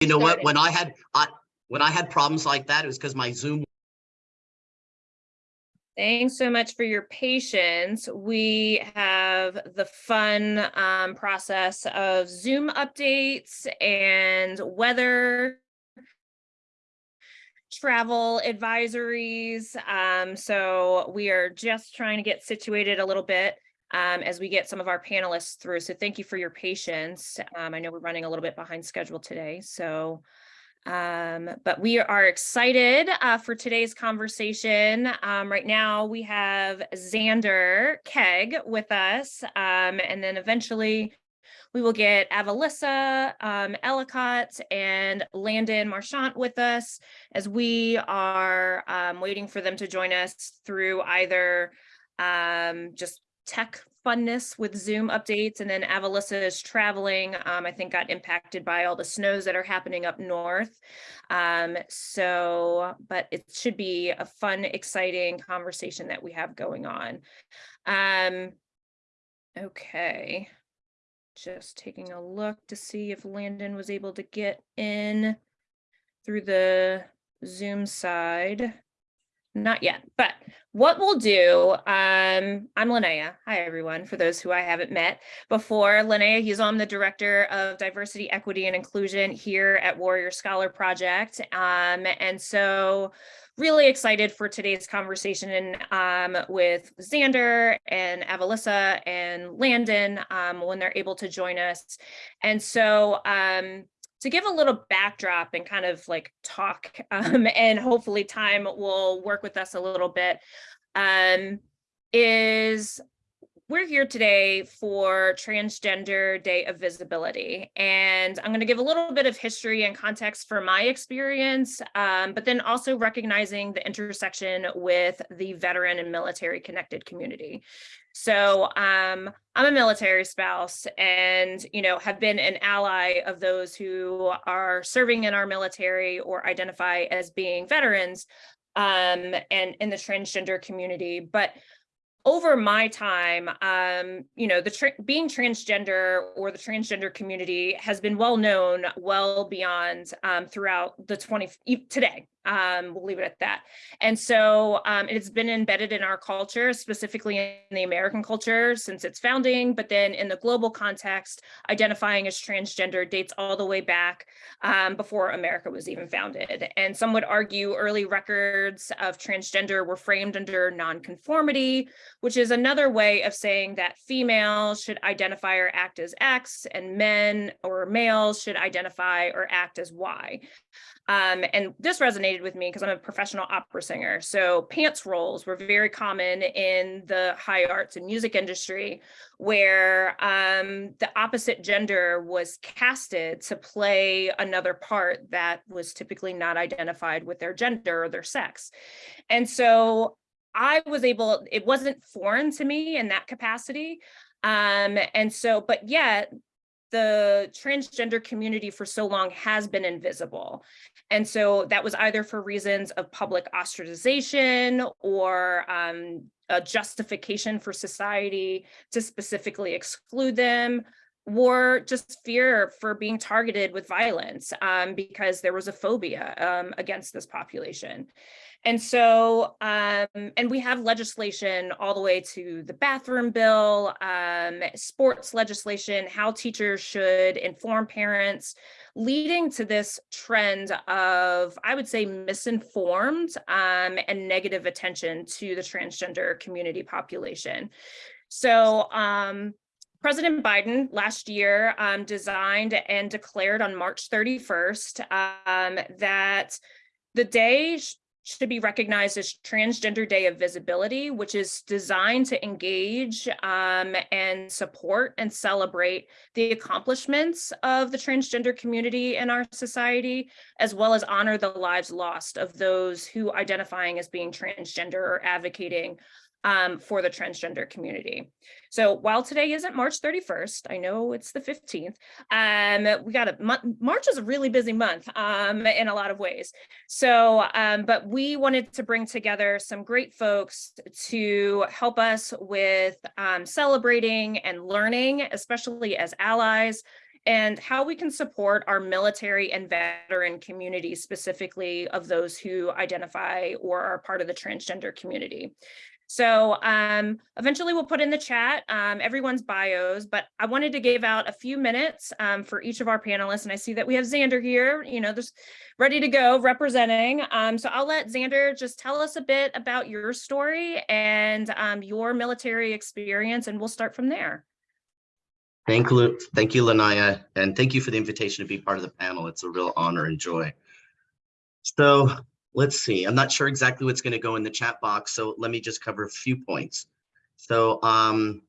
You know what, when I had, I, when I had problems like that, it was because my Zoom Thanks so much for your patience. We have the fun um, process of Zoom updates and weather travel advisories. Um, so we are just trying to get situated a little bit um, as we get some of our panelists through. So thank you for your patience. Um, I know we're running a little bit behind schedule today, so um, but we are excited uh, for today's conversation. Um, right now, we have Xander Keig with us, um, and then eventually we will get Avalissa, um, Ellicott, and Landon Marchant with us as we are um, waiting for them to join us through either um, just tech funness with Zoom updates. And then Avalissa is traveling, um, I think got impacted by all the snows that are happening up north. Um, so, but it should be a fun, exciting conversation that we have going on. Um, okay. Just taking a look to see if Landon was able to get in through the Zoom side. Not yet, but what we'll do, um, I'm Linnea. Hi, everyone. For those who I haven't met before, Linnea Huzon, the Director of Diversity, Equity, and Inclusion here at Warrior Scholar Project. Um, and so really excited for today's conversation um, with Xander and Avalissa and Landon um, when they're able to join us. And so um, to give a little backdrop and kind of like talk um, and hopefully time will work with us a little bit um, is we're here today for Transgender Day of Visibility. And I'm going to give a little bit of history and context for my experience, um, but then also recognizing the intersection with the veteran and military connected community. So um, I'm a military spouse and, you know, have been an ally of those who are serving in our military or identify as being veterans um, and in the transgender community. But over my time, um, you know, the tra being transgender or the transgender community has been well known well beyond um, throughout the 20 today. Um, we'll leave it at that. And so um, it's been embedded in our culture, specifically in the American culture since its founding, but then in the global context, identifying as transgender dates all the way back um, before America was even founded. And some would argue early records of transgender were framed under nonconformity, which is another way of saying that females should identify or act as X and men or males should identify or act as Y. Um, and this resonated with me because I'm a professional opera singer. So pants roles were very common in the high arts and music industry where um, the opposite gender was casted to play another part that was typically not identified with their gender or their sex. And so I was able, it wasn't foreign to me in that capacity. Um, and so, but yet the transgender community for so long has been invisible. And so that was either for reasons of public ostracization or um, a justification for society to specifically exclude them or just fear for being targeted with violence um, because there was a phobia um, against this population. And so, um, and we have legislation all the way to the bathroom bill, um, sports legislation, how teachers should inform parents, leading to this trend of, I would say, misinformed um, and negative attention to the transgender community population. So um, President Biden last year um, designed and declared on March 31st um, that the day should be recognized as Transgender Day of Visibility, which is designed to engage um, and support and celebrate the accomplishments of the transgender community in our society, as well as honor the lives lost of those who identifying as being transgender or advocating um, for the transgender community. So while today isn't March 31st, I know it's the 15th, um, we got a March is a really busy month um, in a lot of ways. So, um, but we wanted to bring together some great folks to help us with um, celebrating and learning, especially as allies, and how we can support our military and veteran community, specifically of those who identify or are part of the transgender community. So um, eventually we'll put in the chat um, everyone's bios, but I wanted to give out a few minutes um, for each of our panelists. And I see that we have Xander here, you know, just ready to go representing. Um, so I'll let Xander just tell us a bit about your story and um, your military experience, and we'll start from there. Thank you, thank you, Linnea, and thank you for the invitation to be part of the panel. It's a real honor and joy. So let's see, I'm not sure exactly what's going to go in the chat box, so let me just cover a few points. So, um,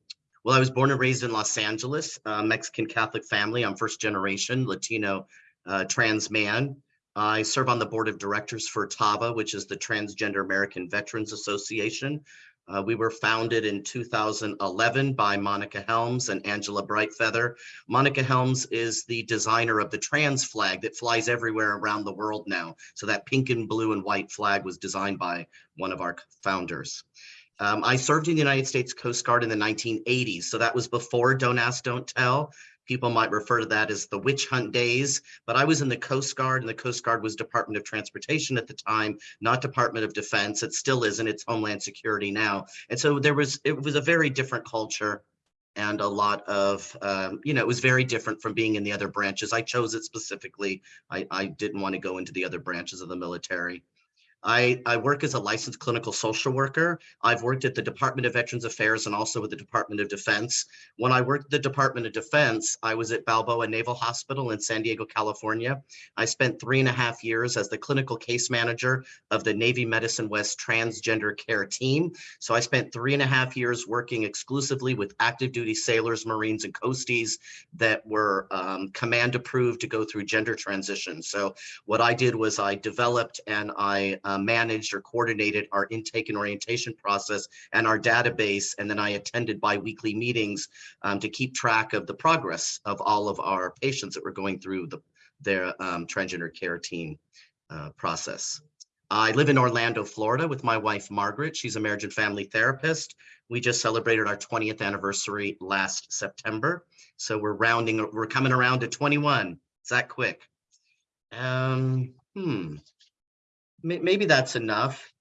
well, I was born and raised in Los Angeles, uh, Mexican Catholic family. I'm first generation Latino uh, trans man. I serve on the board of directors for TAVA, which is the Transgender American Veterans Association. Uh, we were founded in 2011 by Monica Helms and Angela Brightfeather. Monica Helms is the designer of the trans flag that flies everywhere around the world now. So that pink and blue and white flag was designed by one of our founders. Um, I served in the United States Coast Guard in the 1980s. So that was before Don't Ask, Don't Tell. People might refer to that as the witch hunt days, but I was in the Coast Guard and the Coast Guard was Department of Transportation at the time, not Department of Defense. It still is and it's Homeland Security now. And so there was, it was a very different culture and a lot of, um, you know, it was very different from being in the other branches. I chose it specifically. I, I didn't want to go into the other branches of the military. I, I work as a licensed clinical social worker. I've worked at the Department of Veterans Affairs and also with the Department of Defense. When I worked at the Department of Defense, I was at Balboa Naval Hospital in San Diego, California. I spent three and a half years as the clinical case manager of the Navy Medicine West Transgender Care Team. So I spent three and a half years working exclusively with active duty sailors, Marines, and Coasties that were um, command approved to go through gender transition. So what I did was I developed and I uh, managed or coordinated our intake and orientation process and our database. And then I attended bi-weekly meetings um, to keep track of the progress of all of our patients that were going through the, their um, transgender care team uh, process. I live in Orlando, Florida with my wife, Margaret. She's a marriage and family therapist. We just celebrated our 20th anniversary last September. So we're rounding, we're coming around to 21. Is that quick? Um, hmm, maybe that's enough.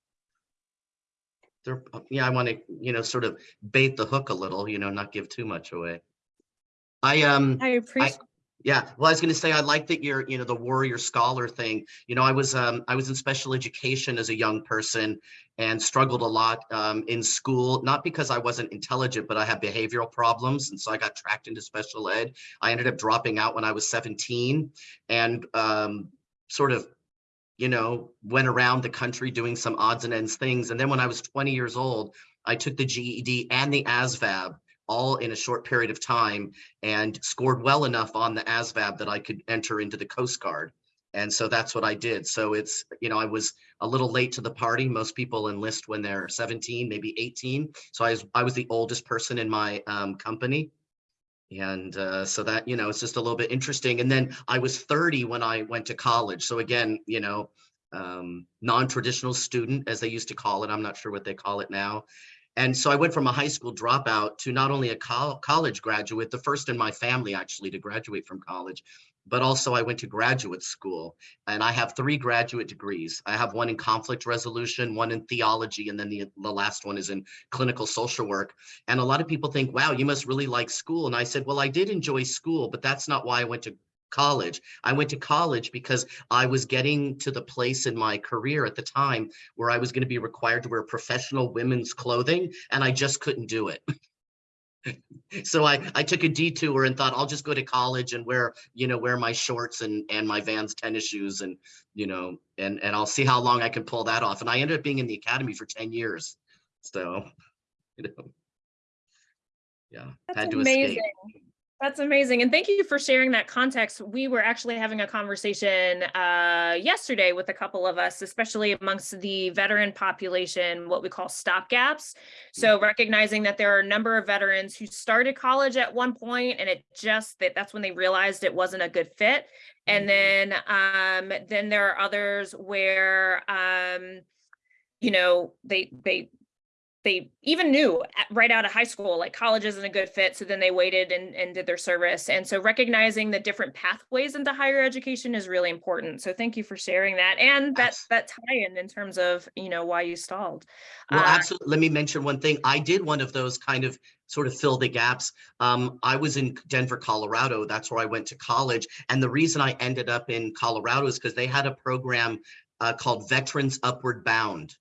There, yeah, I want to, you know, sort of bait the hook a little, you know, not give too much away. I um, I appreciate. Yeah, well, I was going to say I like that you're, you know, the warrior scholar thing. You know, I was um, I was in special education as a young person and struggled a lot um, in school, not because I wasn't intelligent, but I had behavioral problems. And so I got tracked into special ed. I ended up dropping out when I was 17 and um, sort of you know, went around the country doing some odds and ends things. And then when I was 20 years old, I took the GED and the ASVAB all in a short period of time and scored well enough on the ASVAB that I could enter into the Coast Guard. And so that's what I did. So it's, you know, I was a little late to the party. Most people enlist when they're 17, maybe 18. So I was, I was the oldest person in my um, company. And uh, so that, you know, it's just a little bit interesting. And then I was 30 when I went to college. So again, you know, um, non-traditional student, as they used to call it. I'm not sure what they call it now. And so I went from a high school dropout to not only a co college graduate, the first in my family actually to graduate from college, but also I went to graduate school and I have three graduate degrees. I have one in conflict resolution, one in theology, and then the, the last one is in clinical social work. And a lot of people think, wow, you must really like school. And I said, well, I did enjoy school, but that's not why I went to college. I went to college because I was getting to the place in my career at the time where I was going to be required to wear professional women's clothing, and I just couldn't do it. so I, I took a detour and thought I'll just go to college and wear, you know, wear my shorts and, and my Vans tennis shoes and, you know, and, and I'll see how long I can pull that off. And I ended up being in the academy for 10 years. So, you know, yeah, That's had to amazing. escape. That's amazing. And thank you for sharing that context. We were actually having a conversation uh, yesterday with a couple of us, especially amongst the veteran population, what we call stopgaps. So recognizing that there are a number of veterans who started college at one point and it just that that's when they realized it wasn't a good fit. And then um, then there are others where um, you know, they they they even knew right out of high school, like college isn't a good fit. So then they waited and, and did their service. And so recognizing the different pathways into higher education is really important. So thank you for sharing that and that, that tie-in in terms of, you know, why you stalled. Well, Uh, absolutely. Let me mention one thing. I did one of those kind of sort of fill the gaps. Um, I was in Denver, Colorado. That's where I went to college. And the reason I ended up in Colorado is because they had a program uh, called Veterans Upward Bound.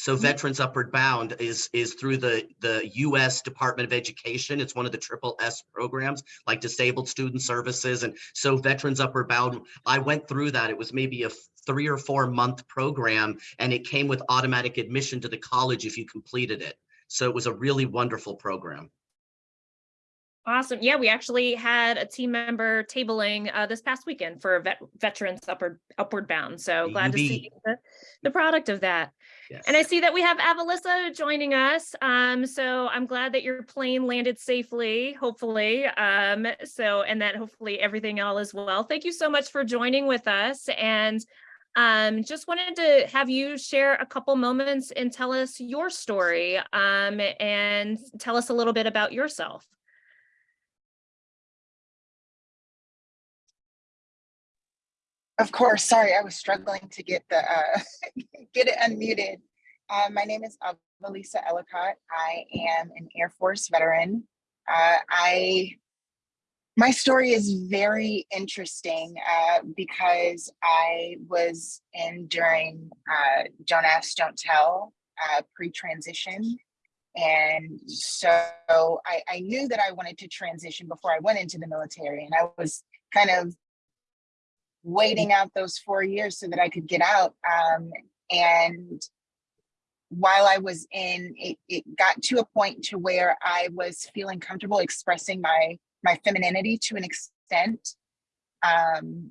So. Veterans Upward Bound is is through the the U.S. Department of Education. It's one of the triple S programs, like Disabled Student Services, and so Veterans Upward Bound. I went through that. It was maybe a three or four month program, and it came with automatic admission to the college if you completed it. So it was a really wonderful program. Awesome. Yeah, we actually had a team member tabling uh, this past weekend for vet- veterans upward upward bound. So glad to see the, the product of that. Yes. And I see that we have Avalissa joining us. Um, so I'm glad that your plane landed safely, hopefully. Um, so and that hopefully everything all is well. Thank you so much for joining with us. And um, just wanted to have you share a couple moments and tell us your story um, and tell us a little bit about yourself. Of course, sorry, I was struggling to get the uh, get it unmuted. Uh, my name is Avalissa Ellicott. I am an Air Force veteran. Uh, I my story is very interesting uh, because I was in during uh, Don't Ask, Don't Tell uh, pre-transition. And so I, I knew that I wanted to transition before I went into the military. And I was kind of waiting out those four years so that I could get out. Um, and while I was in, it, it got to a point to where I was feeling comfortable expressing my my femininity to an extent, um,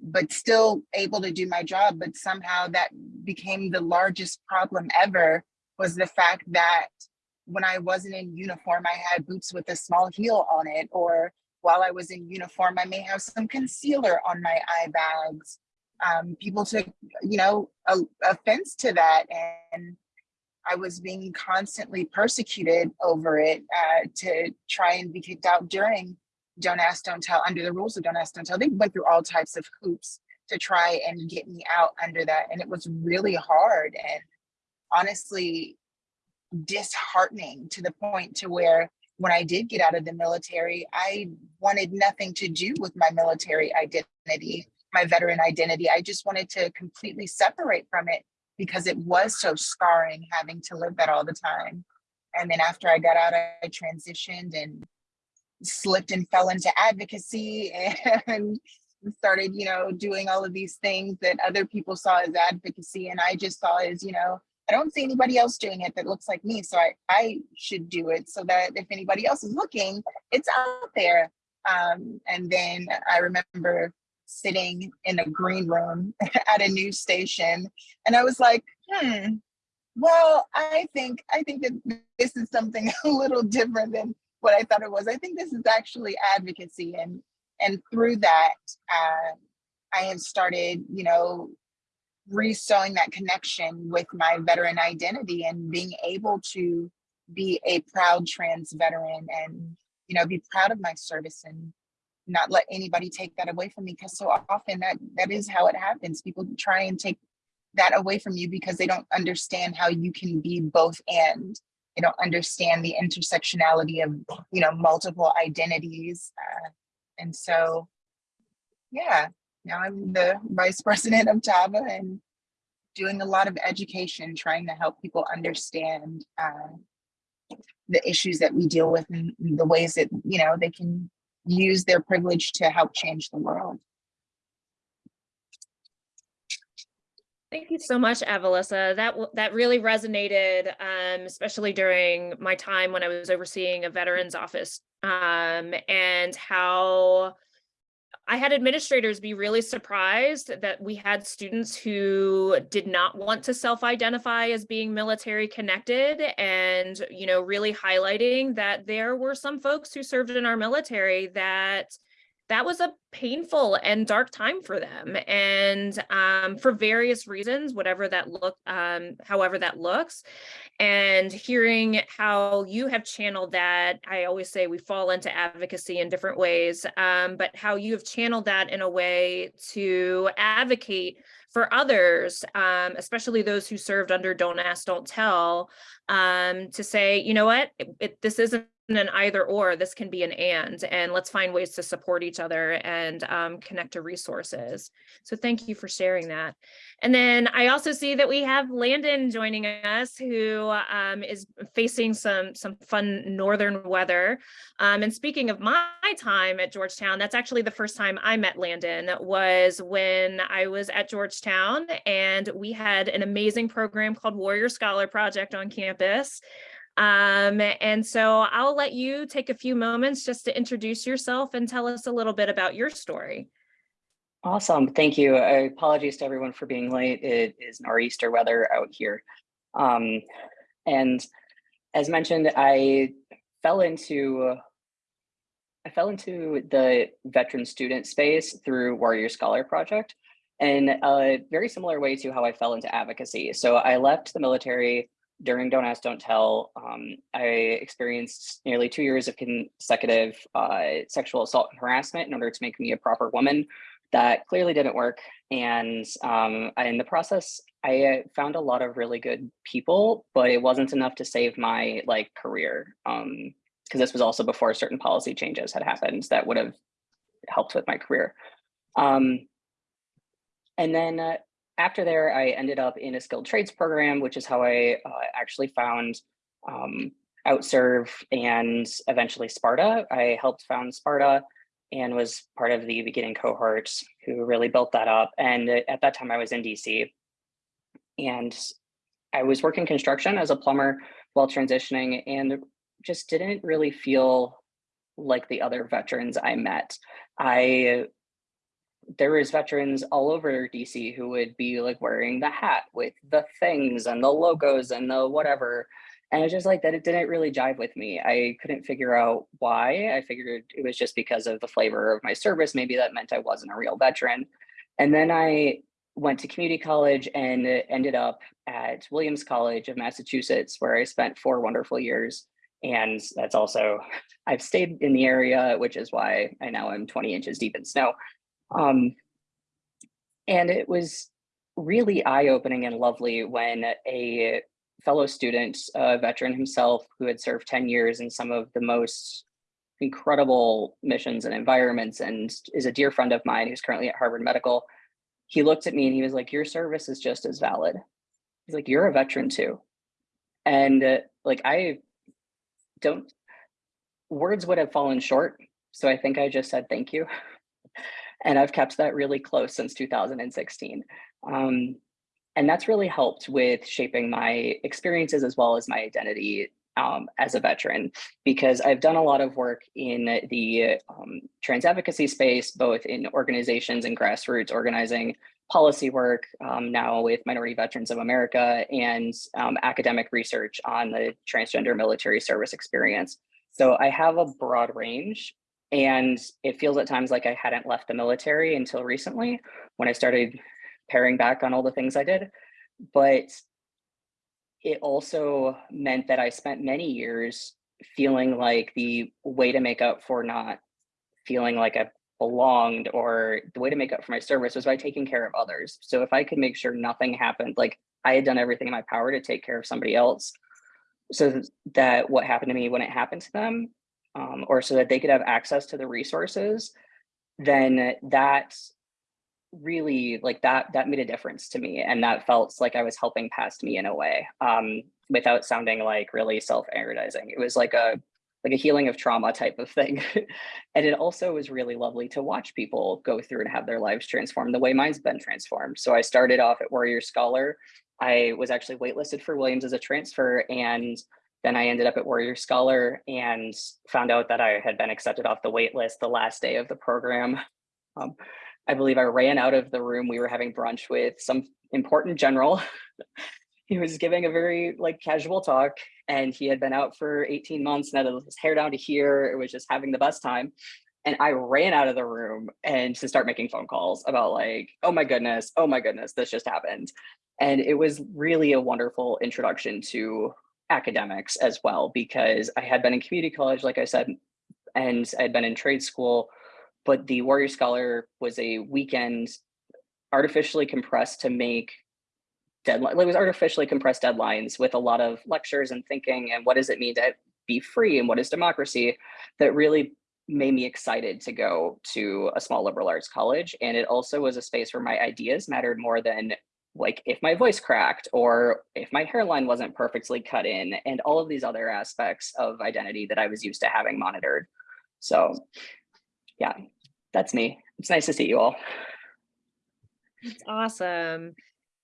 but still able to do my job. But somehow that became the largest problem ever was the fact that when I wasn't in uniform, I had boots with a small heel on it, or while I was in uniform, I may have some concealer on my eye bags. Um, people took, you know, a, offense to that. And I was being constantly persecuted over it uh, to try and be kicked out during Don't Ask, Don't Tell, under the rules of Don't Ask, Don't Tell. They went through all types of hoops to try and get me out under that. And it was really hard and honestly disheartening to the point to where when I did get out of the military, I wanted nothing to do with my military identity, my veteran identity. I just wanted to completely separate from it because it was so scarring having to live that all the time. And then after I got out, I transitioned and slipped and fell into advocacy and started, you know, doing all of these things that other people saw as advocacy. And I just saw as, you know, I don't see anybody else doing it that looks like me. So I, I should do it so that if anybody else is looking, it's out there. Um, and then I remember sitting in a green room at a news station and I was like, hmm, well, I think I think that this is something a little different than what I thought it was. I think this is actually advocacy and and through that uh, I have started, you know, resewing that connection with my veteran identity and being able to be a proud trans veteran and you know be proud of my service and not let anybody take that away from me because so often that that is how it happens. People try and take that away from you because they don't understand how you can be both and. They don't understand the intersectionality of you know multiple identities uh, and so yeah now I'm the vice president of TAVA and doing a lot of education, trying to help people understand uh, the issues that we deal with and the ways that, you know, they can use their privilege to help change the world. Thank you so much, Avalissa. That that really resonated, um, especially during my time when I was overseeing a veterans office, um, and how I had administrators be really surprised that we had students who did not want to self-identify as being military connected and, you know, really highlighting that there were some folks who served in our military that that was a painful and dark time for them and um, for various reasons whatever that look um, however that looks and hearing how you have channeled that i always say we fall into advocacy in different ways um, but how you have channeled that in a way to advocate for others um, especially those who served under don't ask don't tell um, to say you know what? It, it, this isn't an either or this can be an and and let's find ways to support each other and um, connect to resources. So thank you for sharing that. And then i also see that we have landon joining us who um, is facing some some fun northern weather. Um, and speaking of my time at georgetown that's actually the first time i met landon was when i was at georgetown and we had an amazing program called warrior scholar project on campus um, and so I'll let you take a few moments just to introduce yourself and tell us a little bit about your story. Awesome, thank you. Uh, apologies to everyone for being late. It is nor'easter weather out here. Um, and as mentioned, I fell into I fell into the veteran student space through Warrior Scholar Project in a very similar way to how I fell into advocacy. So I left the military during Don't Ask, Don't Tell, um, I experienced nearly two years of consecutive uh, sexual assault and harassment in order to make me a proper woman. That clearly didn't work. And um, in the process, I uh, found a lot of really good people, but it wasn't enough to save my like career. Because um, this was also before certain policy changes had happened that would have helped with my career. Um, and then uh, after there, I ended up in a skilled trades program, which is how I uh, actually found um, OutServe and eventually Sparta. I helped found Sparta and was part of the beginning cohort who really built that up. And at that time I was in DC and I was working construction as a plumber while transitioning and just didn't really feel like the other veterans I met. I there was veterans all over DC who would be like wearing the hat with the things and the logos and the whatever. And it's just like that it didn't really jive with me. I couldn't figure out why. I figured it was just because of the flavor of my service. Maybe that meant I wasn't a real veteran. And then I went to community college and ended up at Williams College of Massachusetts, where I spent four wonderful years. And that's also, I've stayed in the area, which is why I now am 20 inches deep in snow. Um, and it was really eye-opening and lovely when a fellow student, a veteran himself, who had served 10 years in some of the most incredible missions and environments and is a dear friend of mine who's currently at Harvard Medical, he looked at me and he was like, your service is just as valid. He's like, you're a veteran too. And uh, like, I don't, words would have fallen short. So I think I just said, thank you. And I've kept that really close since 2016. Um, and that's really helped with shaping my experiences as well as my identity um, as a veteran, because I've done a lot of work in the um, trans advocacy space, both in organizations and grassroots organizing, policy work um, now with Minority Veterans of America and um, academic research on the transgender military service experience. So I have a broad range and it feels at times like I hadn't left the military until recently when I started paring back on all the things I did. But it also meant that I spent many years feeling like the way to make up for not feeling like I belonged or the way to make up for my service was by taking care of others. So if I could make sure nothing happened, like I had done everything in my power to take care of somebody else so that what happened to me when it happened to them um, or so that they could have access to the resources, then that really like that that made a difference to me and that felt like i was helping past me in a way um without sounding like really self-aggrandizing. It was like a like a healing of trauma type of thing. And it also was really lovely to watch people go through and have their lives transformed the way mine's been transformed. So i started off at warrior scholar. I was actually waitlisted for williams as a transfer and then I ended up at Warrior Scholar and found out that I had been accepted off the wait list the last day of the program. Um, I believe I ran out of the room. We were having brunch with some important general. he was giving a very like casual talk and he had been out for 18 months and had his hair down to here. It was just having the best time. And I ran out of the room and to start making phone calls about like, oh my goodness, oh my goodness, this just happened. And it was really a wonderful introduction to academics as well, because I had been in community college, like I said, and I'd been in trade school, but the Warrior Scholar was a weekend artificially compressed to make deadline, it was artificially compressed deadlines with a lot of lectures and thinking and what does it mean to be free and what is democracy that really made me excited to go to a small liberal arts college. And it also was a space where my ideas mattered more than like if my voice cracked or if my hairline wasn't perfectly cut in and all of these other aspects of identity that I was used to having monitored. So yeah, that's me. It's nice to see you all. It's awesome.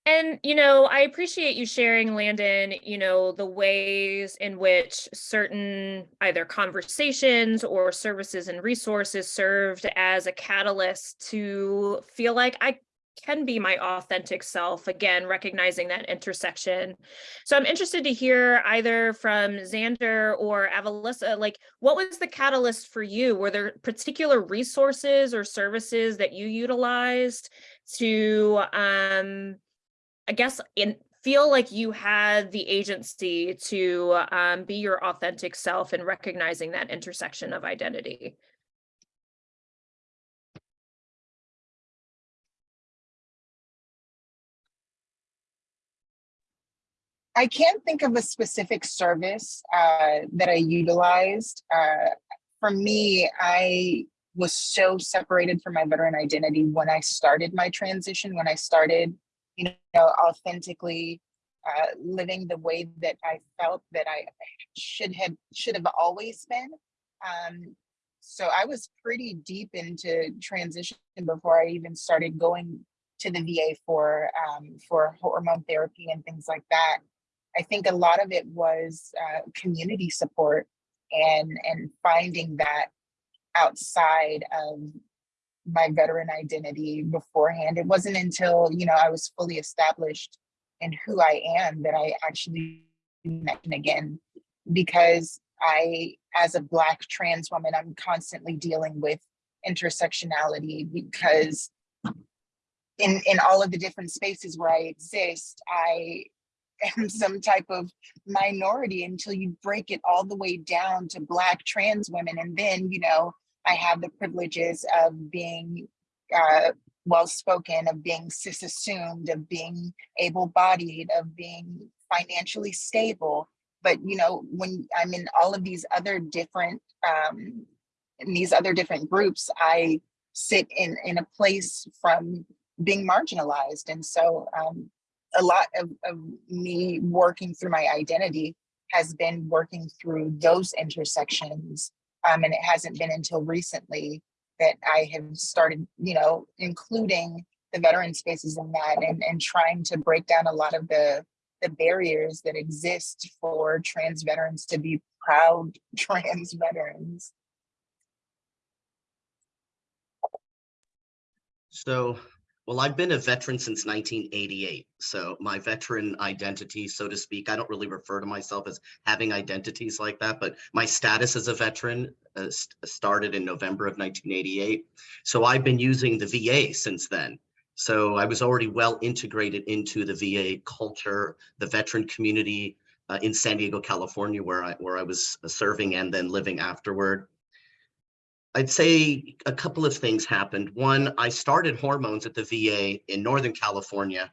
And, you know, I appreciate you sharing, Landon, you know, the ways in which certain either conversations or services and resources served as a catalyst to feel like I can be my authentic self, again, recognizing that intersection. So I'm interested to hear either from Xander or Avalissa, like what was the catalyst for you? Were there particular resources or services that you utilized to um, I guess in feel like you had the agency to um, be your authentic self and recognizing that intersection of identity. I can't think of a specific service uh, that I utilized. Uh, for me, I was so separated from my veteran identity when I started my transition, when I started, you know, authentically uh, living the way that I felt that I should have should have always been. Um, so I was pretty deep into transition before I even started going to the VA for um, for hormone therapy and things like that. I think a lot of it was uh, community support and and finding that outside of my veteran identity beforehand. It wasn't until you know I was fully established in who I am that I actually met again because I, as a Black trans woman, I'm constantly dealing with intersectionality because in, in all of the different spaces where I exist, I am some type of minority until you break it all the way down to Black trans women. And then, you know, I have the privileges of being uh, well-spoken, of being cis-assumed, of being able-bodied, of being financially stable. But, you know, when I'm in all of these other different, um, in these other different groups, I sit in, in a place from being marginalized. And so um, a lot of, of me working through my identity has been working through those intersections. Um, and it hasn't been until recently that I have started, you know, including the veteran spaces in that and, and trying to break down a lot of the, the barriers that exist for trans veterans to be proud trans veterans. So, well, I've been a veteran since 1988. So my veteran identity, so to speak, I don't really refer to myself as having identities like that, but my status as a veteran uh, st started in November of 1988. So I've been using the VA since then. So I was already well integrated into the VA culture, the veteran community uh, in San Diego, California, where I, where I was serving and then living afterward. I'd say a couple of things happened. One, I started hormones at the VA in Northern California,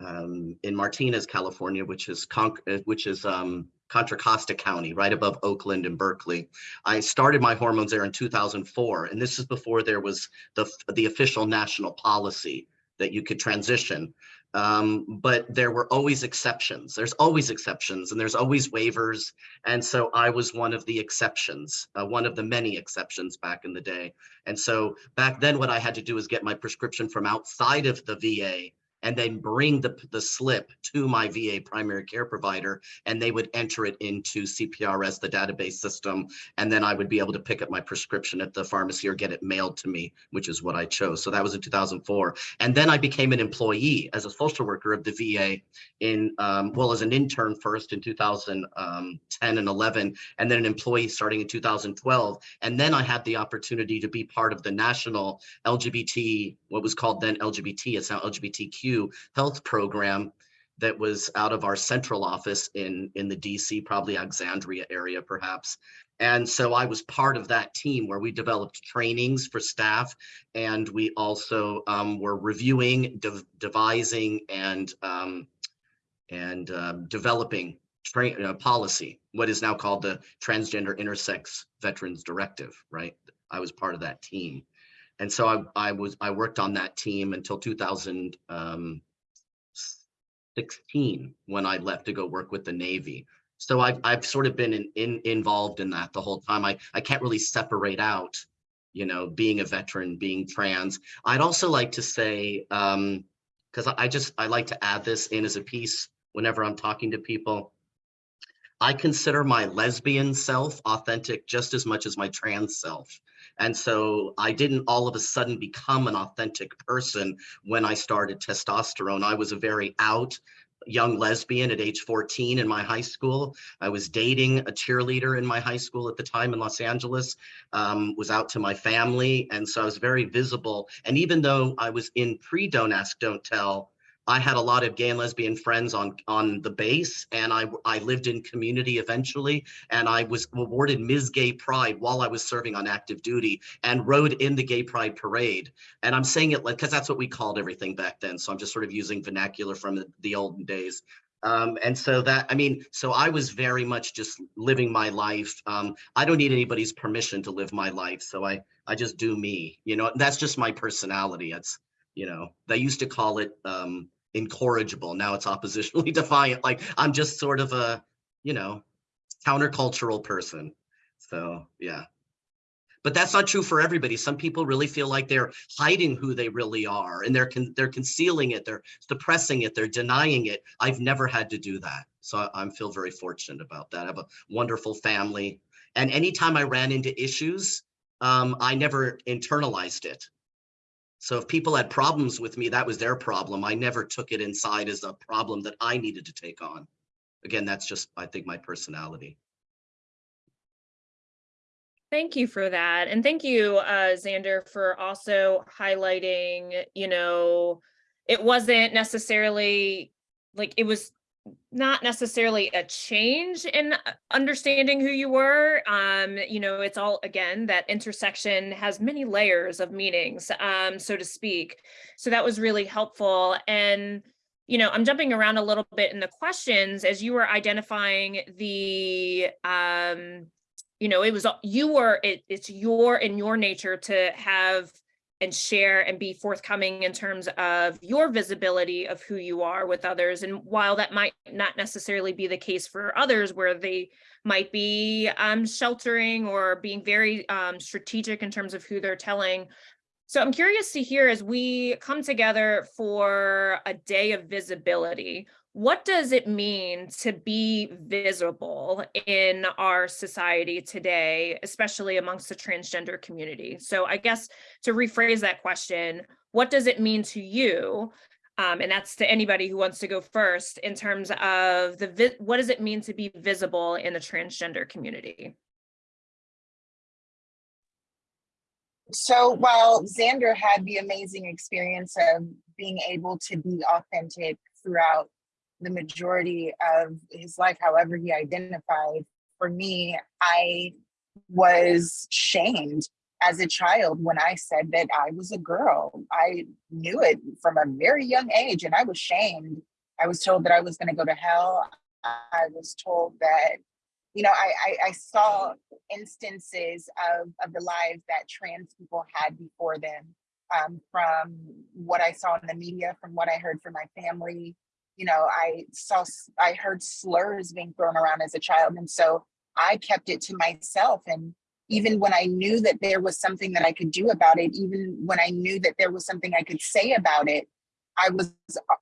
um, in Martinez, California, which is Con uh, which is um, Contra Costa County, right above Oakland and Berkeley. I started my hormones there in 2004, and this is before there was the the official national policy that you could transition. Um, but there were always exceptions. There's always exceptions and there's always waivers. And so I was one of the exceptions, uh, one of the many exceptions back in the day. And so back then what I had to do was get my prescription from outside of the VA and then bring the, the slip to my VA primary care provider and they would enter it into CPRS, the database system. And then I would be able to pick up my prescription at the pharmacy or get it mailed to me, which is what I chose. So that was in 2004. And then I became an employee as a social worker of the VA in, um, well, as an intern first in 2010 and 11, and then an employee starting in 2012. And then I had the opportunity to be part of the national LGBT, what was called then LGBT, it's now LGBTQ health program that was out of our central office in, in the DC, probably Alexandria area perhaps. And so I was part of that team where we developed trainings for staff and we also um, were reviewing, de devising and, um, and um, developing train uh, policy, what is now called the Transgender Intersex Veterans Directive, right? I was part of that team. And so I, I was I worked on that team until 2016 when I left to go work with the Navy. So I've I've sort of been in, in involved in that the whole time. I I can't really separate out, you know, being a veteran, being trans. I'd also like to say, um, because I just I like to add this in as a piece whenever I'm talking to people. I consider my lesbian self authentic just as much as my trans self. And so I didn't all of a sudden become an authentic person when I started testosterone. I was a very out young lesbian at age 14 in my high school. I was dating a cheerleader in my high school at the time in Los Angeles, um, was out to my family. And so I was very visible. And even though I was in pre-Don't Ask, Don't Tell, I had a lot of gay and lesbian friends on on the base, and I I lived in community eventually, and I was awarded Ms. Gay Pride while I was serving on active duty, and rode in the Gay Pride parade. And I'm saying it like because that's what we called everything back then. So I'm just sort of using vernacular from the, the olden days. Um, and so that, I mean, so I was very much just living my life. Um, I don't need anybody's permission to live my life. So I, I just do me, you know, that's just my personality. It's, you know, they used to call it um, incorrigible. Now it's oppositionally defiant. Like I'm just sort of a, you know, countercultural person. So yeah. But that's not true for everybody. Some people really feel like they're hiding who they really are and they're con they're concealing it, they're suppressing it, they're denying it. I've never had to do that. So I, I feel very fortunate about that. I have a wonderful family. And anytime I ran into issues, um, I never internalized it. So if people had problems with me, that was their problem. I never took it inside as a problem that I needed to take on. Again, that's just, I think, my personality. Thank you for that. And thank you, uh, Xander, for also highlighting, you know, it wasn't necessarily like it was not necessarily a change in uh, understanding who you were. Um, you know, it's all again that intersection has many layers of meanings, um, so to speak. So that was really helpful. And you know, I'm jumping around a little bit in the questions as you were identifying the um, you know, it was you were it, it's your in your nature to have and share and be forthcoming in terms of your visibility of who you are with others. And while that might not necessarily be the case for others where they might be um, sheltering or being very um, strategic in terms of who they're telling. So I'm curious to hear as we come together for a day of visibility, what does it mean to be visible in our society today, especially amongst the transgender community? So I guess to rephrase that question, what does it mean to you? Um, and that's to anybody who wants to go first in terms of the what does it mean to be visible in the transgender community? So while Xander had the amazing experience of being able to be authentic throughout the majority of his life, however he identified. For me, I was shamed as a child when I said that I was a girl. I knew it from a very young age and I was shamed. I was told that I was going to go to hell. I was told that, you know, I, I, I saw instances of, of the lives that trans people had before them um, from what I saw in the media, from what I heard from my family, you know, I saw, I heard slurs being thrown around as a child. And so I kept it to myself. And even when I knew that there was something that I could do about it, even when I knew that there was something I could say about it, I was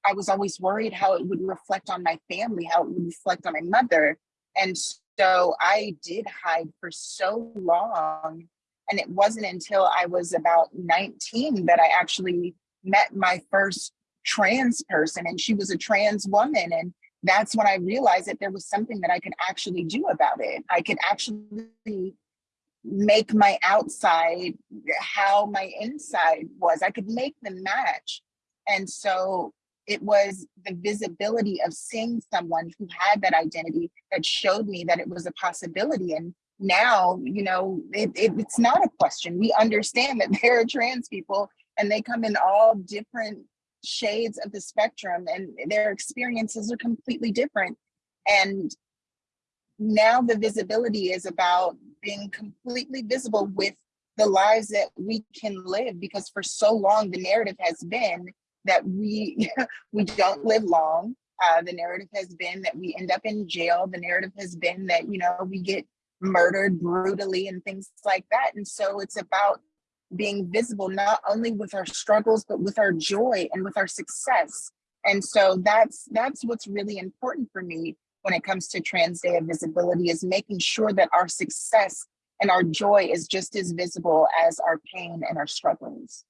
I was always worried how it would reflect on my family, how it would reflect on my mother. And so I did hide for so long. And it wasn't until I was about 19 that I actually met my first trans person and she was a trans woman. And that's when I realized that there was something that I could actually do about it. I could actually make my outside how my inside was. I could make them match. And so it was the visibility of seeing someone who had that identity that showed me that it was a possibility. And now, you know, it, it, it's not a question. We understand that there are trans people and they come in all different shades of the spectrum and their experiences are completely different. And now the visibility is about being completely visible with the lives that we can live because for so long the narrative has been that we we don't live long. Uh, the narrative has been that we end up in jail. The narrative has been that you know we get murdered brutally and things like that. And so it's about being visible not only with our struggles but with our joy and with our success and so that's that's what's really important for me when it comes to trans day of visibility is making sure that our success and our joy is just as visible as our pain and our struggles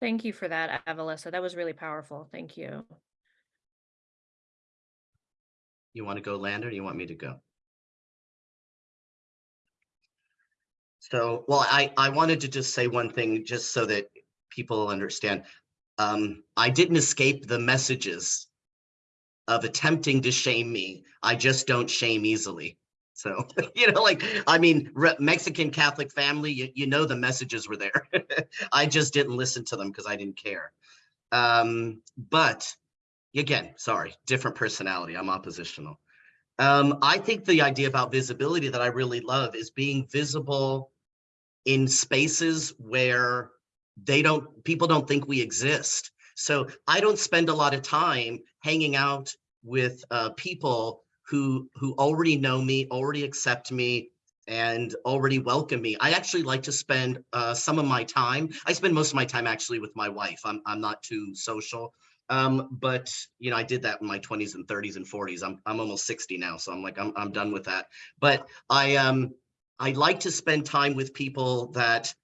Thank you for that, Avalissa. That was really powerful. Thank you. You want to go, Lander, or you want me to go? So, well, I, I wanted to just say one thing, just so that people understand. Um, I didn't escape the messages of attempting to shame me. I just don't shame easily. So, you know, like, I mean, Mexican Catholic family, you, you know, the messages were there. I just didn't listen to them because I didn't care. Um, but again, sorry, different personality. I'm oppositional. Um, I think the idea about visibility that I really love is being visible in spaces where they don't, people don't think we exist. So I don't spend a lot of time hanging out with uh, people who who already know me, already accept me, and already welcome me. I actually like to spend uh, some of my time. I spend most of my time actually with my wife. I'm I'm not too social. Um, but you know, I did that in my 20s and 30s and 40s. I'm I'm almost 60 now, so I'm like I'm I'm done with that. But I um I like to spend time with people that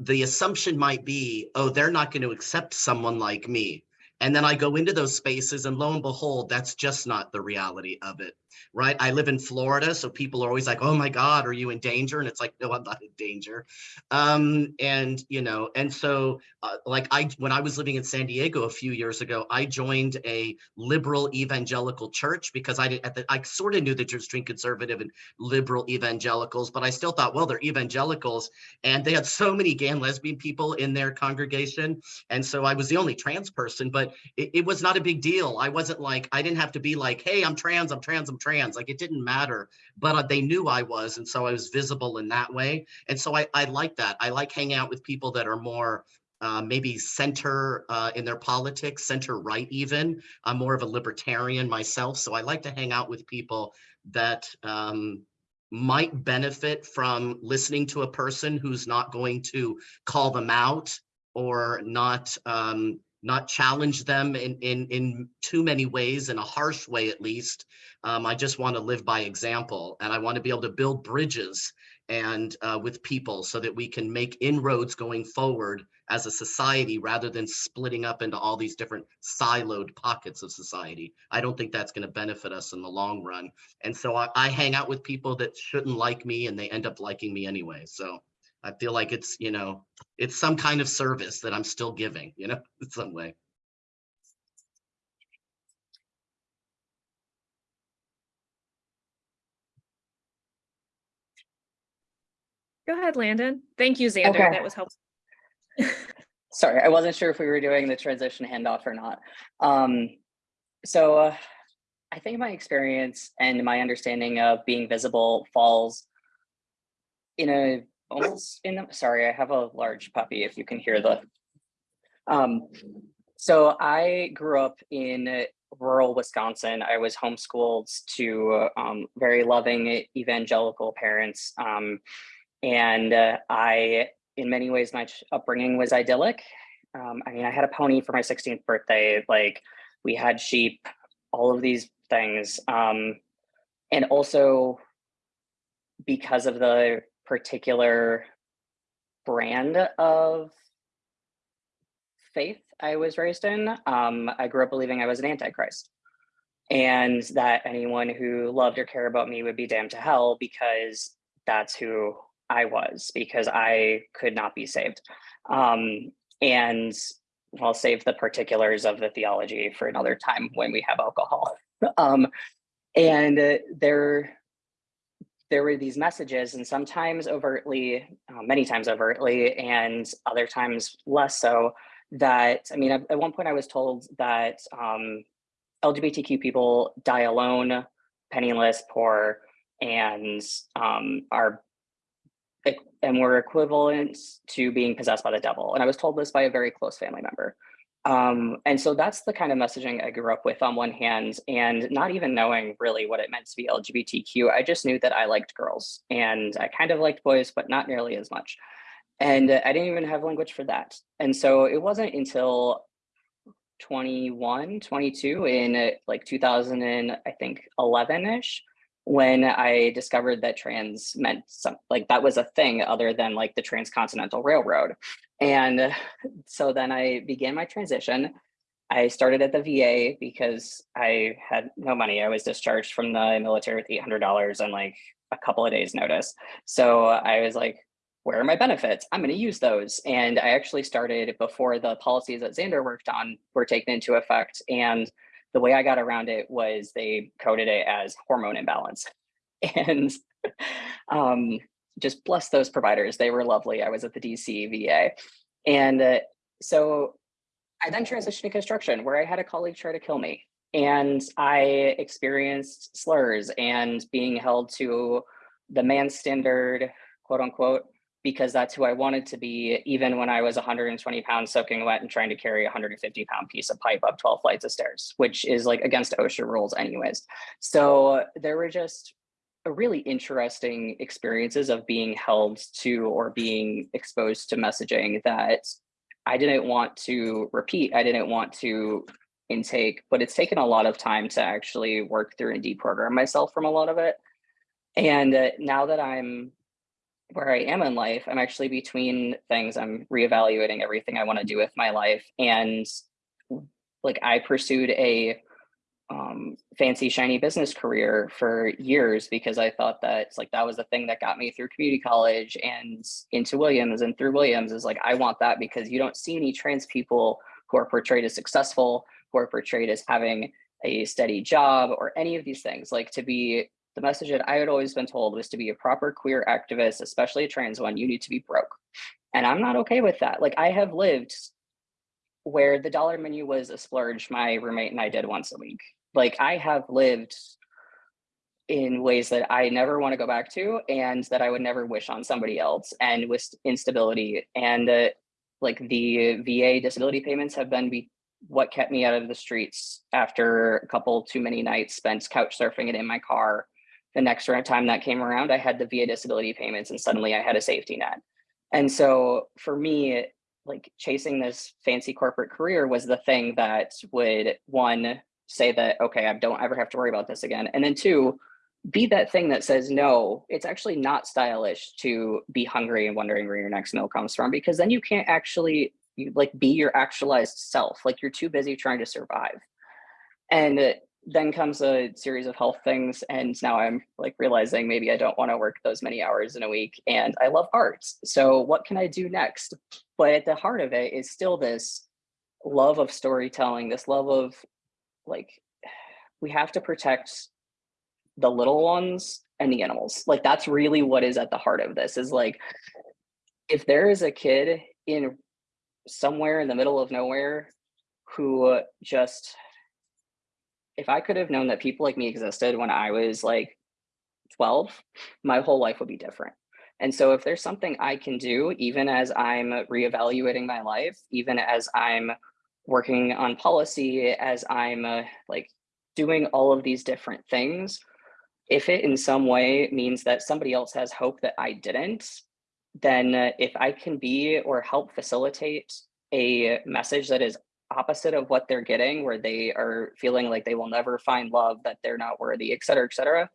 the assumption might be, oh, they're not going to accept someone like me. And then I go into those spaces and lo and behold, that's just not the reality of it, right? I live in Florida, so people are always like, oh my God, are you in danger? And it's like, no, I'm not in danger. Um, and, you know, and so uh, like I, when I was living in San Diego a few years ago, I joined a liberal evangelical church because I did, at the, I sort of knew the difference between conservative and liberal evangelicals, but I still thought, well, they're evangelicals. And they had so many gay and lesbian people in their congregation. And so I was the only trans person, but it, it, was not a big deal. I wasn't like, I didn't have to be like, hey, I'm trans, I'm trans, I'm trans. Like it didn't matter, but uh, they knew I was. And so I was visible in that way. And so I, I like that. I like hanging out with people that are more uh, maybe center uh, in their politics, center right even. I'm more of a libertarian myself. So I like to hang out with people that um, might benefit from listening to a person who's not going to call them out or not um, not challenge them in, in, in too many ways, in a harsh way at least. Um, I just want to live by example and I want to be able to build bridges and uh, with people so that we can make inroads going forward as a society rather than splitting up into all these different siloed pockets of society. I don't think that's going to benefit us in the long run. And so I, I hang out with people that shouldn't like me and they end up liking me anyway. So I feel like it's, you know, it's some kind of service that I'm still giving, you know, in some way. Go ahead, Landon. Thank you, Xander. Okay. That was helpful. Sorry, I wasn't sure if we were doing the transition handoff or not. Um, so uh, I think my experience and my understanding of being visible falls in a almost in the, sorry, I have a large puppy if you can hear the. Um, so I grew up in rural Wisconsin. I was homeschooled to um, very loving evangelical parents. Um, and uh, I, in many ways, my upbringing was idyllic. Um, I mean, I had a pony for my 16th birthday. Like, we had sheep, all of these things. Um, and also, because of the particular brand of faith I was raised in, um, I grew up believing I was an antichrist and that anyone who loved or cared about me would be damned to hell because that's who I was, because I could not be saved. Um, and I'll save the particulars of the theology for another time when we have alcohol. um, and uh, there, there were these messages, and sometimes overtly, uh, many times overtly, and other times less so. That I mean, at, one point, I was told that um, LGBTQ people die alone, penniless, poor, and um, are and were equivalent to being possessed by the devil. And I was told this by a very close family member. Um, and so that's the kind of messaging I grew up with on one hand, and not even knowing really what it meant to be LGBTQ. I just knew that I liked girls and I kind of liked boys, but not nearly as much. And I didn't even have language for that. And so it wasn't until 21, 22 in uh, like 2000 and I think 11 ish when I discovered that trans meant some like that was a thing other than like the transcontinental railroad. And so then I began my transition. I started at the VA because I had no money. I was discharged from the military with $800 and like a couple of days notice. So I was like, where are my benefits? I'm going to use those. And I actually started before the policies that Xander worked on were taken into effect. And the way I got around it was they coded it as hormone imbalance. And um, just bless those providers. They were lovely. I was at the DC VA. And uh, so I then transitioned to construction where I had a colleague try to kill me. And I experienced slurs and being held to the man standard, quote unquote, because that's who I wanted to be, even when I was 120 pounds soaking wet and trying to carry a 150 pound piece of pipe up 12 flights of stairs, which is like against OSHA rules anyways. So there were just a really interesting experiences of being held to or being exposed to messaging that I didn't want to repeat. I didn't want to intake, but it's taken a lot of time to actually work through and deprogram myself from a lot of it. And uh, now that I'm where I am in life, I'm actually between things. I'm reevaluating everything I want to do with my life. And like I pursued a um, fancy shiny business career for years because I thought that like that was the thing that got me through community college and into Williams and through Williams is like I want that because you don't see any trans people who are portrayed as successful, who are portrayed as having a steady job or any of these things. Like to be the message that I had always been told was to be a proper queer activist, especially a trans one, you need to be broke. And I'm not okay with that. Like I have lived where the dollar menu was a splurge my roommate and I did once a week. Like I have lived in ways that I never want to go back to and that I would never wish on somebody else and with instability and uh, like the VA disability payments have been be what kept me out of the streets after a couple too many nights spent couch surfing it in my car the next time that came around, I had the VA disability payments and suddenly I had a safety net. And so for me, like chasing this fancy corporate career was the thing that would one say that, okay, I don't ever have to worry about this again. And then two, be that thing that says, no, it's actually not stylish to be hungry and wondering where your next meal comes from, because then you can't actually like be your actualized self. Like you're too busy trying to survive. And then comes a series of health things and now i'm like realizing maybe i don't want to work those many hours in a week and i love art so what can i do next? But at the heart of it is still this love of storytelling this love of like we have to protect the little ones and the animals. Like that's really what is at the heart of this is like if there is a kid in somewhere in the middle of nowhere who just if I could have known that people like me existed when I was like 12, my whole life would be different. And so if there's something I can do, even as I'm reevaluating my life, even as I'm working on policy, as I'm uh, like doing all of these different things, if it in some way means that somebody else has hope that I didn't, then uh, if I can be or help facilitate a message that is opposite of what they're getting, where they are feeling like they will never find love, that they're not worthy, et cetera, et cetera.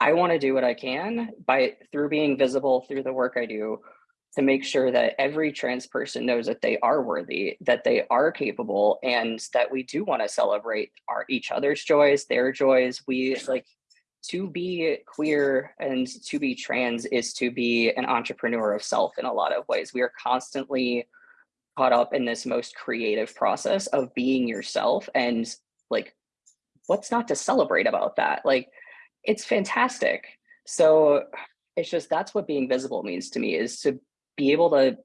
I want to do what I can by through being visible through the work I do to make sure that every trans person knows that they are worthy, that they are capable, and that we do want to celebrate our each other's joys, their joys. We like to be queer and to be trans is to be an entrepreneur of self in a lot of ways. We are constantly caught up in this most creative process of being yourself and like what's not to celebrate about that? Like it's fantastic. So it's just that's what being visible means to me is to be able to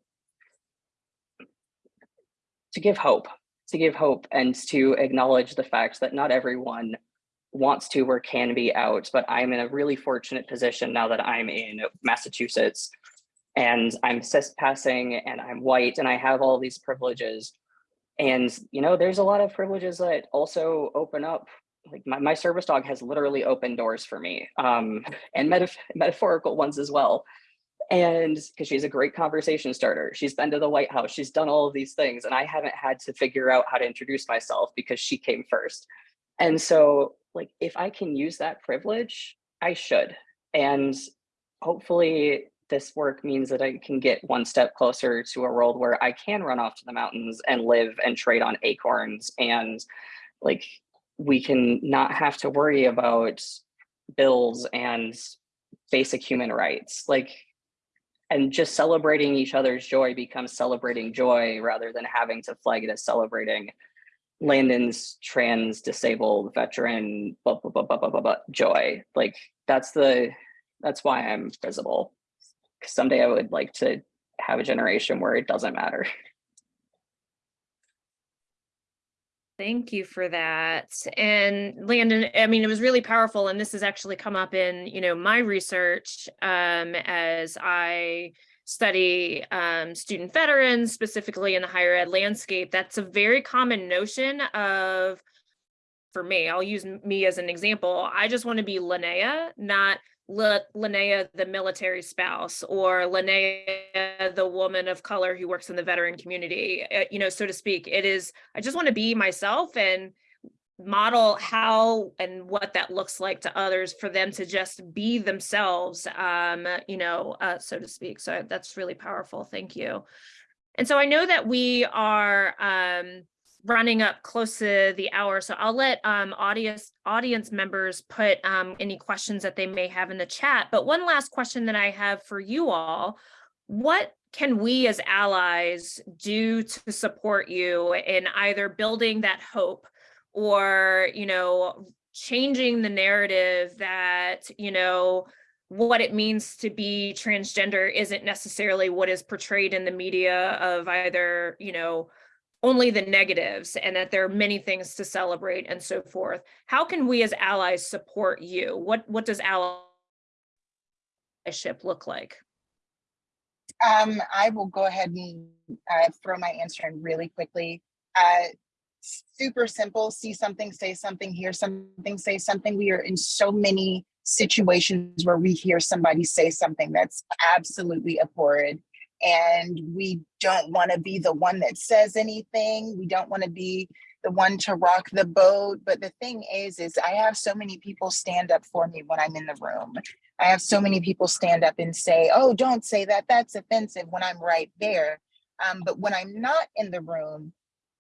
to give hope to give hope and to acknowledge the fact that not everyone wants to or can be out but i'm in a really fortunate position now that i'm in massachusetts and I'm cis passing and I'm white and I have all these privileges. And, you know, there's a lot of privileges that also open up. Like my, my service dog has literally opened doors for me um, and metaf metaphorical ones as well. And because she's a great conversation starter, she's been to the White House, she's done all of these things, and I haven't had to figure out how to introduce myself because she came first. And so, like, if I can use that privilege, I should. And hopefully, this work means that I can get one step closer to a world where I can run off to the mountains and live and trade on acorns and like we can not have to worry about bills and basic human rights like and just celebrating each other's joy becomes celebrating joy rather than having to flag it as celebrating Landon's trans disabled veteran blah, blah, blah, blah, blah, blah, blah, joy. Like that's the that's why I'm visible someday I would like to have a generation where it doesn't matter. Thank you for that. And Landon, I mean, it was really powerful. And this has actually come up in, you know, my research um, as I study um, student veterans, specifically in the higher ed landscape. That's a very common notion of, for me, I'll use me as an example. I just want to be Linnea, not L- Linnea, the military spouse, or Linnea, the woman of color who works in the veteran community, uh, you know, so to speak. It is, I just want to be myself and model how and what that looks like to others for them to just be themselves, um, you know, uh, so to speak. So that's really powerful. Thank you. And so I know that we are, um, running up close to the hour, so I'll let um, audience audience members put um, any questions that they may have in the chat. But one last question that I have for you all, what can we as allies do to support you in either building that hope or, you know, changing the narrative that, you know, what it means to be transgender isn't necessarily what is portrayed in the media of either, you know, only the negatives and that there are many things to celebrate and so forth. How can we as allies support you? What, what does allyship look like? Um, I will go ahead and uh, throw my answer in really quickly. Uh, super simple, see something, say something, hear something, say something. We are in so many situations where we hear somebody say something that's absolutely abhorrent and we don't want to be the one that says anything. We don't want to be the one to rock the boat. But the thing is, is I have so many people stand up for me when I'm in the room. I have so many people stand up and say, oh, don't say that, that's offensive when I'm right there. Um, but when I'm not in the room,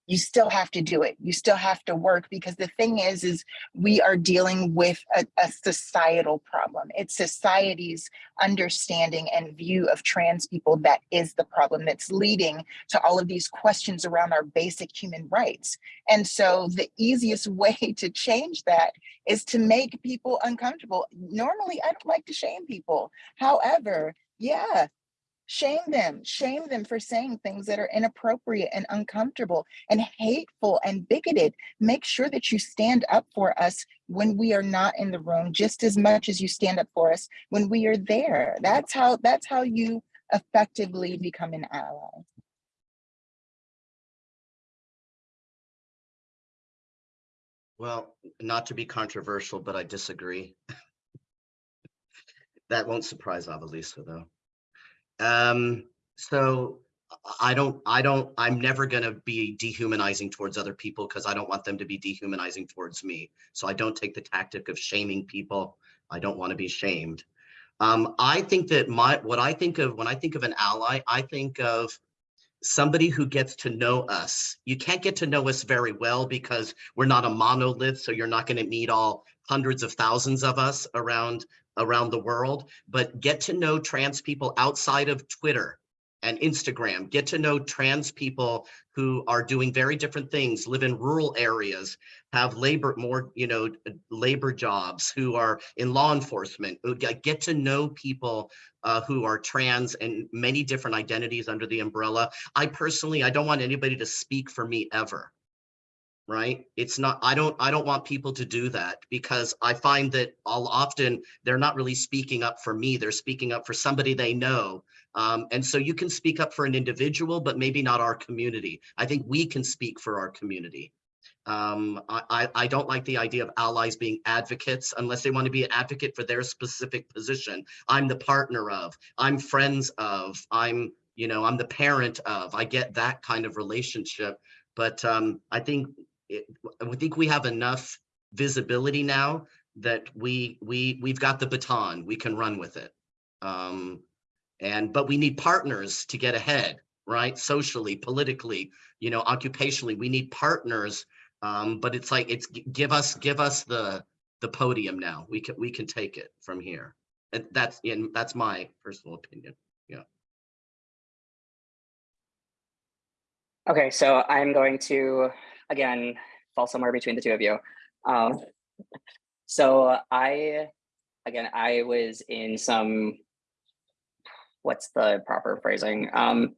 you still have to do it. You still have to work because the thing is, is we are dealing with a, a, societal problem. It's society's understanding and view of trans people that is the problem that's leading to all of these questions around our basic human rights. And so the easiest way to change that is to make people uncomfortable. Normally, I don't like to shame people. However, yeah, shame them shame them for saying things that are inappropriate and uncomfortable and hateful and bigoted make sure that you stand up for us when we are not in the room just as much as you stand up for us when we are there that's how that's how you effectively become an ally Well, not to be controversial, but I disagree. That won't surprise Avalissa though. Um, so I- don't, I don't, I'm never gonna be dehumanizing towards other people because I don't want them to be dehumanizing towards me. So I don't take the tactic of shaming people. I don't want to be shamed. Um, I think that my, what I think of, when I think of an ally, I think of somebody who gets to know us. You can't get to know us very well because we're not a monolith, so you're not going to meet all hundreds of thousands of us around around the world, but get to know trans people outside of Twitter and Instagram. Get to know trans people who are doing very different things, live in rural areas, have labor more, you know, labor jobs, who are in law enforcement. Get to know people uh, who are trans and many different identities under the umbrella. I personally, I don't want anybody to speak for me ever. Right? It's not, I don't, I don't want people to do that because I find that all often they're not really speaking up for me. They're speaking up for somebody they know. Um, and so you can speak up for an individual, but maybe not our community. I think we can speak for our community. Um, I, I, I don't like the idea of allies being advocates unless they want to be an advocate for their specific position. I'm the partner of, I'm friends of, I'm, you know, I'm the parent of, I get that kind of relationship. But um, I think, it, I think we have enough visibility now that we, we, we've got the baton, we can run with it. Um, and, but we need partners to get ahead, right? Socially, politically, you know, occupationally, we need partners um, but it's like, it's give us, give us the, the podium now. We can, we can take it from here. That's, and that's my personal opinion. Yeah. Okay, so I'm going to, again, fall somewhere between the two of you. Um, so I, again, I was in some, what's the proper phrasing? Um,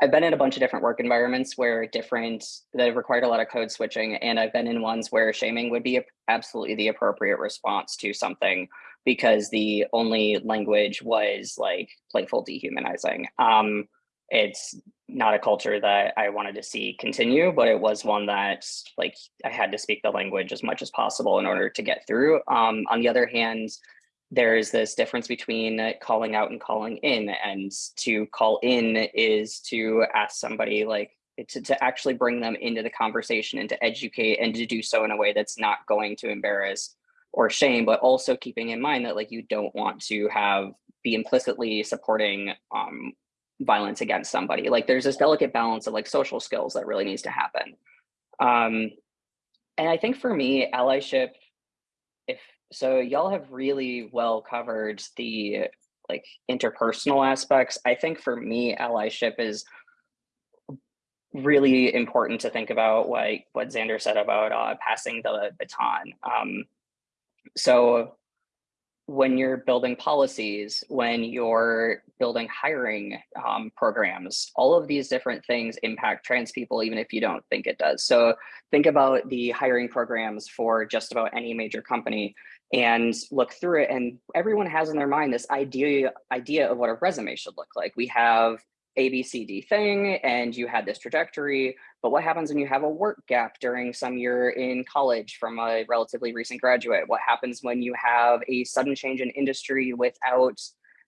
I've been in a bunch of different work environments where different, that required a lot of code switching, and I've been in ones where shaming would be absolutely the appropriate response to something because the only language was like playful dehumanizing. Um, it's not a culture that I wanted to see continue, but it was one that like I had to speak the language as much as possible in order to get through. Um, on the other hand, there is this difference between calling out and calling in and to call in is to ask somebody like to, to actually bring them into the conversation and to educate and to do so in a way that's not going to embarrass or shame, but also keeping in mind that like you don't want to have be implicitly supporting um, violence against somebody. Like there's this delicate balance of like social skills that really needs to happen. Um, and I think for me, allyship, if so, y'all have really well covered the like interpersonal aspects. I think for me, allyship is really important to think about like what Xander said about uh, passing the baton. Um, so when you're building policies, when you're building hiring um, programs, all of these different things impact trans people, even if you don't think it does. So think about the hiring programs for just about any major company and look through it. And everyone has in their mind this idea, idea of what a resume should look like. We have a, B, C, D thing, and you had this trajectory. But what happens when you have a work gap during some year in college from a relatively recent graduate? What happens when you have a sudden change in industry without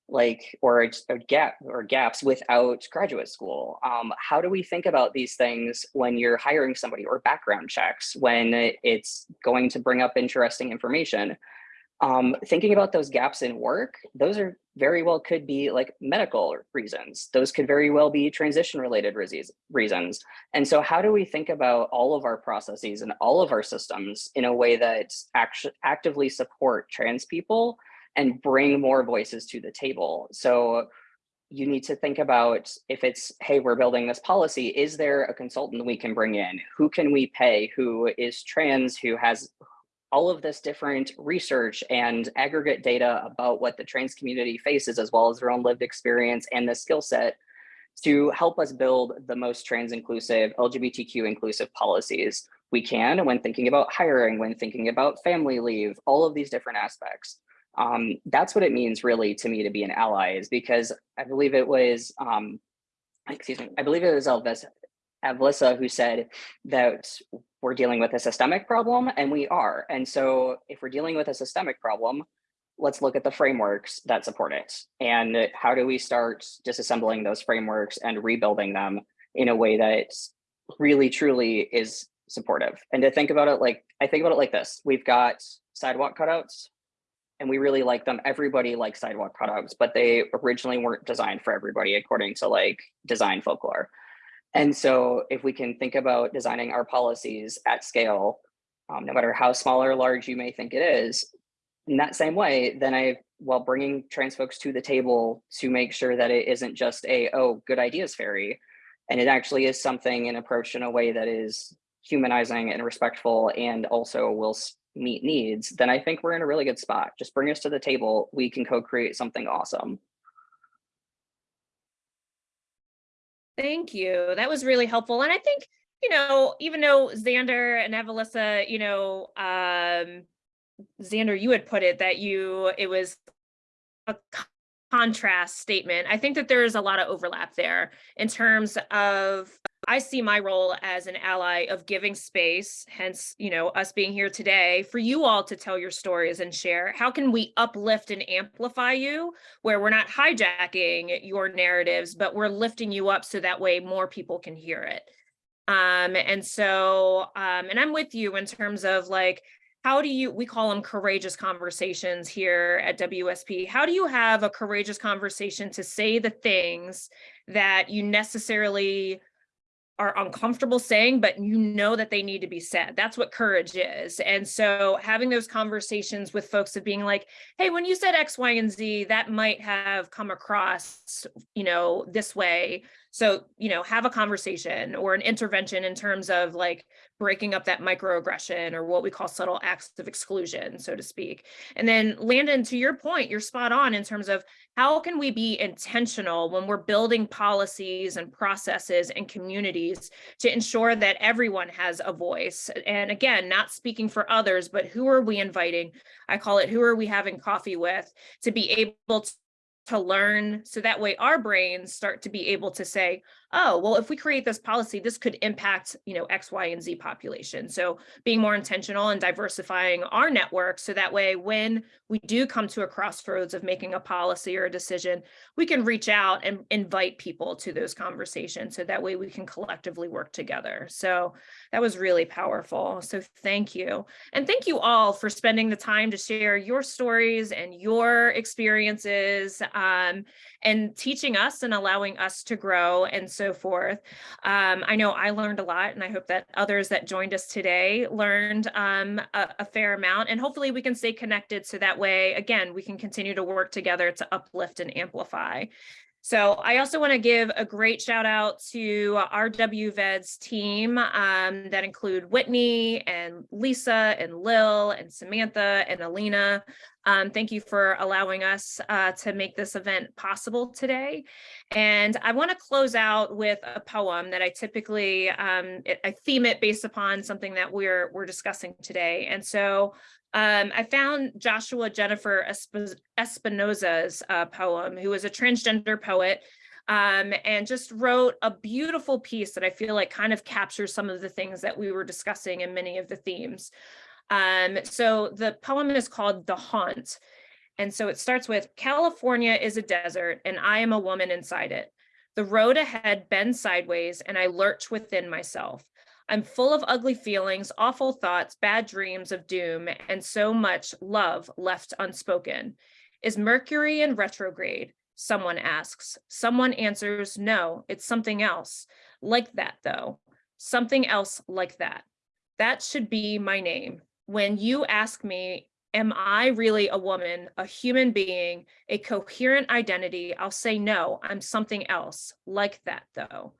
like, or a, gap or gaps without graduate school? Um, how do we think about these things when you're hiring somebody or background checks when it's going to bring up interesting information? Um, thinking about those gaps in work, those are very well could be like medical reasons. Those could very well be transition related reasons. And so how do we think about all of our processes and all of our systems in a way that actually actively support trans people and bring more voices to the table? So you need to think about if it's, hey, we're building this policy, is there a consultant we can bring in? Who can we pay who is trans, who has all of this different research and aggregate data about what the trans community faces, as well as their own lived experience and the skill set to help us build the most trans inclusive, LGBTQ inclusive policies we can when thinking about hiring, when thinking about family leave, all of these different aspects. Um, that's what it means really to me to be an ally is because I believe it was, um, excuse me, I believe it was Elvis, Avalissa who said that we're dealing with a systemic problem, and we are. And so if we're dealing with a systemic problem, let's look at the frameworks that support it. And how do we start disassembling those frameworks and rebuilding them in a way that really truly is supportive? And to think about it like, I think about it like this, we've got sidewalk cutouts and we really like them. Everybody likes sidewalk cutouts, but they originally weren't designed for everybody according to like design folklore. And so if we can think about designing our policies at scale, um, no matter how small or large you may think it is, in that same way, then I, while bringing trans folks to the table to make sure that it isn't just a, oh, good ideas fairy, and it actually is something and approached in a way that is humanizing and respectful and also will meet needs, then I think we're in a really good spot. Just bring us to the table. We can co-create something awesome. Thank you. That was really helpful. And I think, you know, even though Xander and Avalissa, you know, um, Xander, you had put it that you, it was a contrast statement. I think that there is a lot of overlap there in terms of, I see my role as an ally of giving space, hence, you know, us being here today for you all to tell your stories and share. How can we uplift and amplify you where we're not hijacking your narratives, but we're lifting you up so that way more people can hear it. Um, and so, um, and I'm with you in terms of like, how do you, we call them courageous conversations here at WSP. How do you have a courageous conversation to say the things that you necessarily are uncomfortable saying, but you know that they need to be said. That's what courage is. And so having those conversations with folks of being like, hey, when you said X, Y, and Z, that might have come across, you know, this way. So, you know, have a conversation or an intervention in terms of like breaking up that microaggression or what we call subtle acts of exclusion, so to speak. And then Landon, to your point, you're spot on in terms of how can we be intentional when we're building policies and processes and communities to ensure that everyone has a voice? And again, not speaking for others, but who are we inviting? I call it who are we having coffee with to be able to learn so that way our brains start to be able to say oh well if we create this policy this could impact you know x y and z population. So being more intentional and diversifying our network so that way when we do come to a crossroads of making a policy or a decision we can reach out and invite people to those conversations so that way we can collectively work together. So that was really powerful. So thank you. And thank you all for spending the time to share your stories and your experiences um, and teaching us and allowing us to grow. And so forth. Um, I know I learned a lot and I hope that others that joined us today learned um, a, a fair amount and hopefully we can stay connected so that way, again, we can continue to work together to uplift and amplify. So I also want to give a great shout out to our WVEDS team um, that include Whitney and Lisa and Lil and Samantha and Alina. Um, thank you for allowing us uh, to make this event possible today. And I want to close out with a poem that I typically, um, it, I theme it based upon something that we're, we're discussing today. And so um, I found Joshua Jennifer Esp Espinosa's uh, poem, who is a transgender poet, um, and just wrote a beautiful piece that I feel like kind of captures some of the things that we were discussing and many of the themes. Um, so the poem is called The Haunt. And so it starts with California is a desert and I am a woman inside it. The road ahead bends sideways and I lurch within myself. I'm full of ugly feelings, awful thoughts, bad dreams of doom, and so much love left unspoken. Is Mercury in retrograde? Someone asks. Someone answers, no, it's something else. Like that, though. Something else like that. That should be my name. When you ask me, am I really a woman, a human being, a coherent identity? I'll say, no, I'm something else. Like that, though.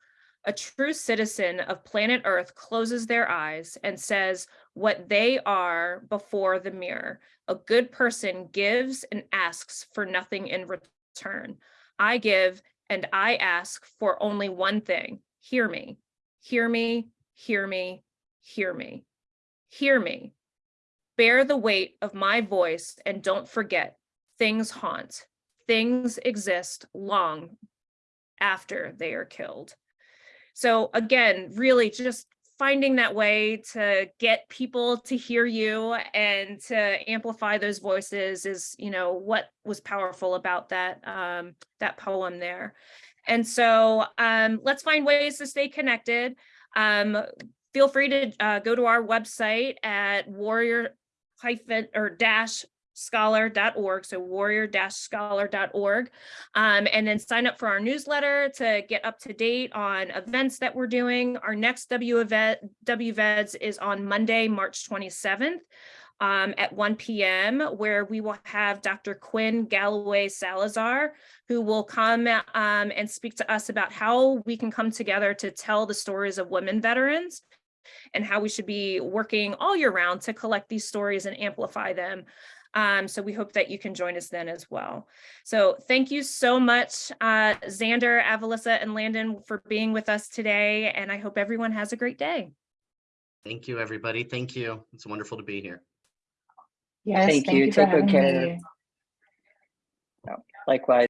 A true citizen of planet Earth closes their eyes and says what they are before the mirror. A good person gives and asks for nothing in return. I give and I ask for only one thing. Hear me, hear me, hear me, hear me, hear me. Bear the weight of my voice and don't forget, things haunt. Things exist long after they are killed. So again, really just finding that way to get people to hear you and to amplify those voices is, you know, what was powerful about that um, that poem there. And so um, let's find ways to stay connected. Um, feel free to uh, go to our website at warrior hyphen or dash scholar.org so warrior scholar.org um, and then sign up for our newsletter to get up to date on events that we're doing our next w event wveds is on monday march 27th um, at 1 p.m. where we will have Dr. Quinn Galloway Salazar, who will come um, and speak to us about how we can come together to tell the stories of women veterans and how we should be working all year round to collect these stories and amplify them. Um, so we hope that you can join us then as well. So thank you so much, uh, Xander, Avalissa, and Landon for being with us today. And I hope everyone has a great day. Thank you, everybody. Thank you. It's wonderful to be here. Yes, Thank thank you. you Take good having care. me. Likewise.